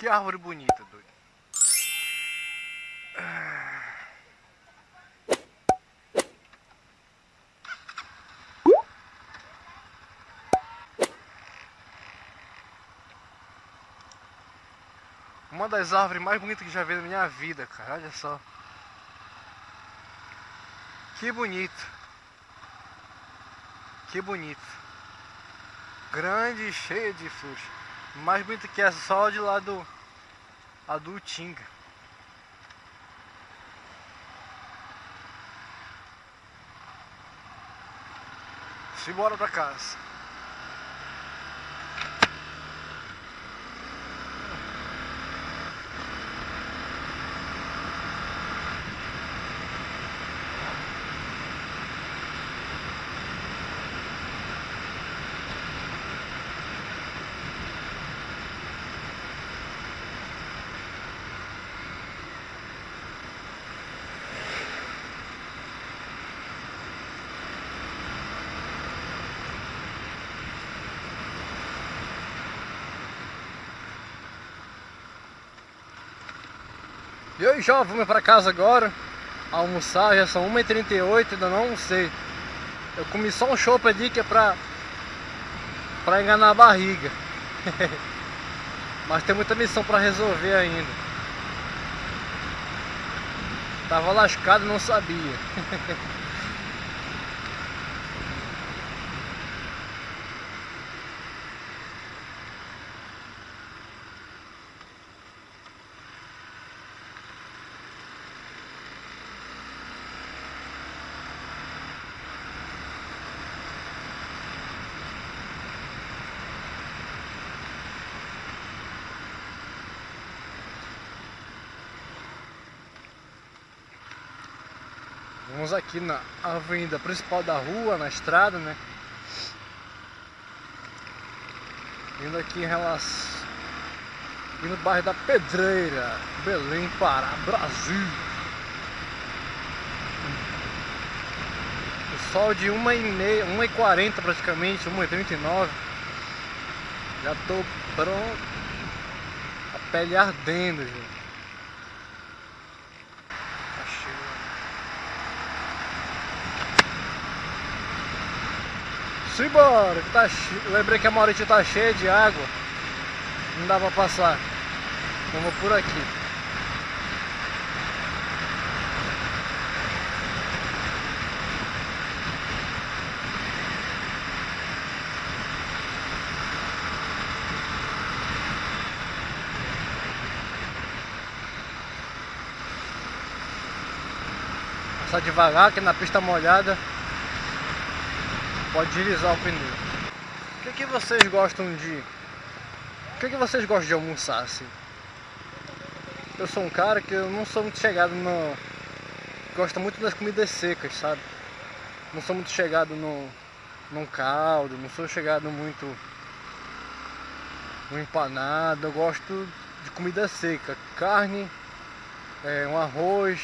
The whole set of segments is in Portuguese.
que árvore bonita, doido. Uma das árvores mais bonitas que já vi na minha vida, cara. Olha só. Que bonito. Que bonito. Grande e cheia de flores. Mais bonita que essa, só de lá do. A do Tinga. Simbora pra casa. E aí, já vamos para casa agora almoçar, já são 1h38, ainda não sei. Eu comi só um chopp ali que é pra, pra enganar a barriga. Mas tem muita missão pra resolver ainda. Tava lascado e não sabia. Vamos aqui na avenida principal da rua, na estrada, né? Indo aqui em relação... Indo no bairro da Pedreira, Belém, Pará, Brasil. O sol de 1h30, 1h40 praticamente, 1h39. Já tô pronto. A pele ardendo, gente. Simbora, que tá che... lembrei que a Maurício tá cheia de água. Não dá pra passar. Então vou por aqui. Passar devagar que na pista molhada pode deslizar o pneu. O que, que vocês gostam de... O que, que vocês gostam de almoçar assim? Eu sou um cara que eu não sou muito chegado no... Gosto muito das comidas secas, sabe? Não sou muito chegado no... num caldo, não sou chegado muito no empanado, eu gosto de comida seca, carne, é, um arroz,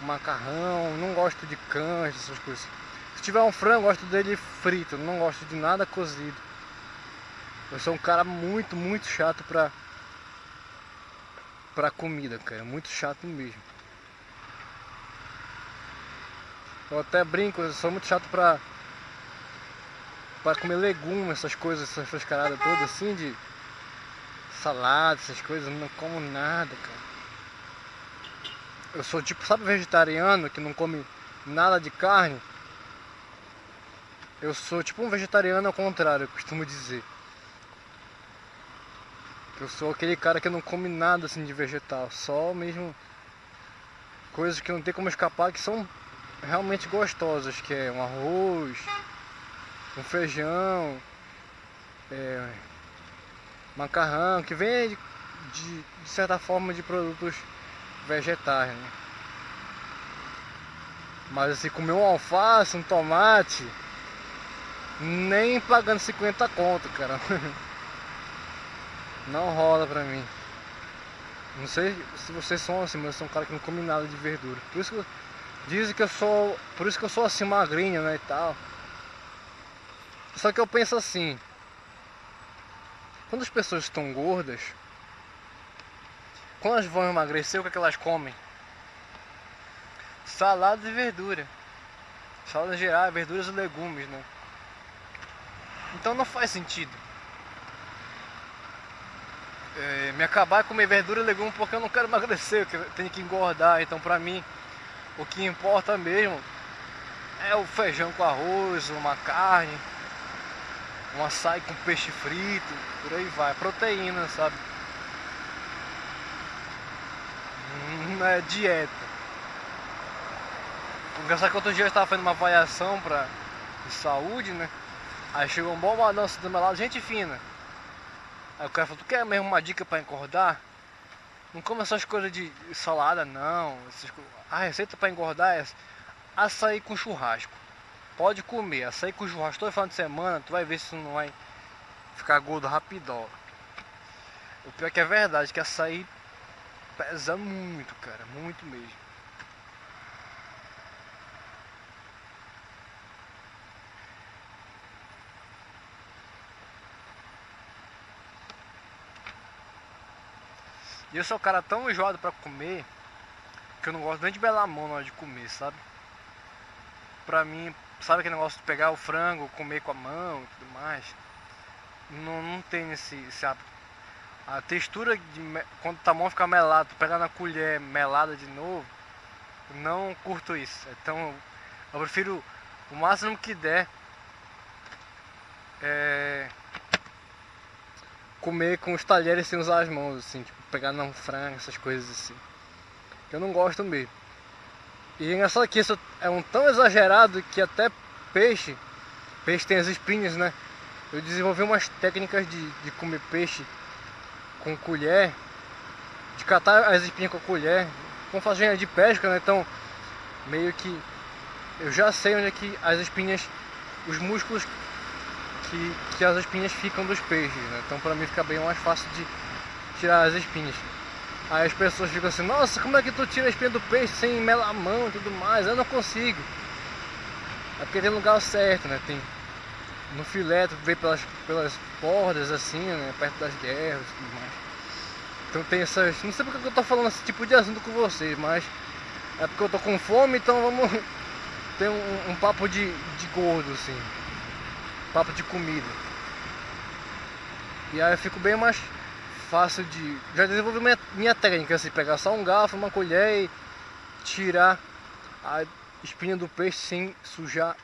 um macarrão, não gosto de canja, essas coisas. Se tiver um frango, gosto dele frito, não gosto de nada cozido. Eu sou um cara muito, muito chato pra, pra comida, cara. Muito chato mesmo. Eu até brinco, eu sou muito chato pra, pra comer legumes, essas coisas, essas frescaradas todas assim, de salada, essas coisas, não como nada, cara. Eu sou tipo, sabe vegetariano que não come nada de carne? Eu sou tipo um vegetariano ao contrário, eu costumo dizer. Eu sou aquele cara que não come nada assim de vegetal, só mesmo coisas que não tem como escapar que são realmente gostosas, que é um arroz, um feijão, é, macarrão, que vem de, de, certa forma de produtos vegetais, né? Mas assim, comer um alface, um tomate, nem pagando 50 conto, cara. Não rola pra mim. Não sei se vocês são assim, mas eu sou um cara que não come nada de verdura. Por isso que dizem que eu sou. Por isso que eu sou assim magrinho, né? E tal. Só que eu penso assim, Quando as pessoas estão gordas, quando elas vão emagrecer, o que, é que elas comem? Salada e verdura. Salada geral, verduras e legumes, né? Então não faz sentido. É, me acabar comer verdura e legume porque eu não quero emagrecer, eu tenho que engordar. Então pra mim, o que importa mesmo é o feijão com arroz, uma carne, um açaí com peixe frito, por aí vai. Proteína, sabe? Não é dieta. Engraçado que outro dia eu estava fazendo uma avaliação pra, de saúde, né? Aí chegou um bom balanço do meu lado, gente fina. Aí o cara falou, tu quer mesmo uma dica para engordar? Não come essas coisas de salada não. A receita para engordar é açaí com churrasco. Pode comer, açaí com churrasco todo final de semana, tu vai ver se não vai ficar gordo rapidão. O pior é que é verdade, que açaí pesa muito, cara, muito mesmo. E eu sou um cara tão enjoado pra comer que eu não gosto nem de belar a mão na hora de comer, sabe? Pra mim, sabe aquele negócio de pegar o frango, comer com a mão e tudo mais? Não, não tem esse, esse hábito. A textura de quando a mão fica melada, pegar na colher melada de novo, não curto isso. Então eu prefiro o máximo que der é, comer com os talheres sem usar as mãos, assim, tipo, pegar num frango, essas coisas assim. Eu não gosto mesmo. E é engraçado que isso é um tão exagerado que até peixe, peixe tem as espinhas, né? Eu desenvolvi umas técnicas de, de comer peixe com colher, de catar as espinhas com a colher, com fazenda de pesca, né? Então, meio que eu já sei onde é que as espinhas, os músculos que, que as espinhas ficam dos peixes, né? Então para mim fica bem mais fácil de tirar as espinhas. Aí as pessoas ficam assim, nossa, como é que tu tira a espinha do peixe sem melar a mão e tudo mais? Eu não consigo. É porque tem lugar certo, né? Tem no filé, tu vê pelas, pelas bordas assim, né? Perto das guerras e tudo mais. Então tem essas. Não sei porque eu tô falando esse tipo de assunto com vocês, mas é porque eu tô com fome, então vamos ter um, um papo de, de gordo, assim papo de comida. E aí eu fico bem mais fácil de. Já desenvolvi minha, minha técnica, assim, pegar só um garfo, uma colher e tirar a espinha do peixe sem sujar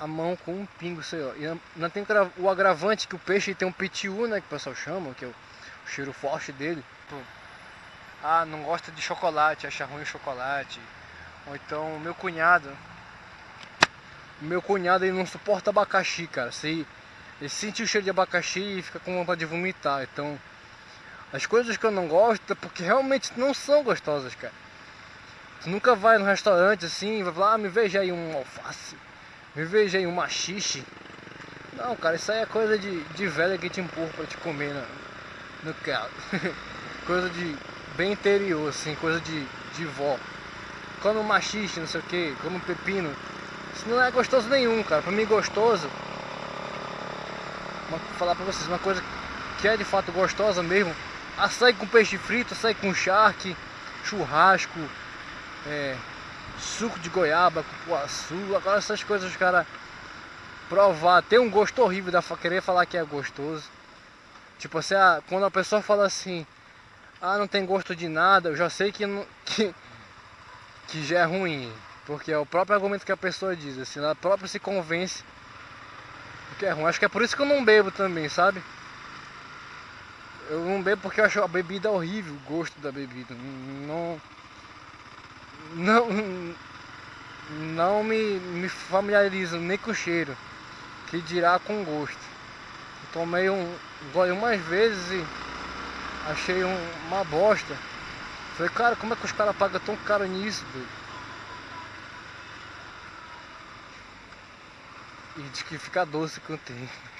a mão com um pingo, sei lá. E não tem o agravante que o peixe tem um pitiu, né, que o pessoal chama, que é o, cheiro forte dele. Ah, não gosta de chocolate, acha ruim o chocolate. Ou então meu cunhado, meu cunhado ele não suporta abacaxi, cara. Se ele sente o cheiro de abacaxi e fica com vontade de vomitar. Então, as coisas que eu não gosto é porque realmente não são gostosas, cara. Tu nunca vai no restaurante assim e vai falar, ah, me veja aí um alface, me veja aí um machixe. Não, cara, isso aí é coisa de, de velha que te empurra pra te comer no, no carro. coisa de bem interior, assim, coisa de, de vó. Come um machixe, não sei o que, come um pepino. Não é gostoso nenhum, cara. Pra mim gostoso, vou falar pra vocês, uma coisa que é de fato gostosa mesmo, açaí com peixe frito, açaí com charque, churrasco, é, suco de goiaba, cupuaçu, agora essas coisas, cara, provar, ter um gosto horrível da querer falar que é gostoso. Tipo assim, ah, quando a pessoa fala assim, ah, não tem gosto de nada, eu já sei que, que, que já é ruim. Porque é o próprio argumento que a pessoa diz, assim, ela própria se convence que é ruim. Acho que é por isso que eu não bebo também, sabe? Eu não bebo porque eu acho a bebida horrível, o gosto da bebida. Não. Não. Não me, me familiarizo nem com o cheiro, que dirá com gosto. Tomei um gole umas vezes e achei um, uma bosta. Falei, cara, como é que os caras pagam tão caro nisso, doido? E diz que fica doce com o tempo.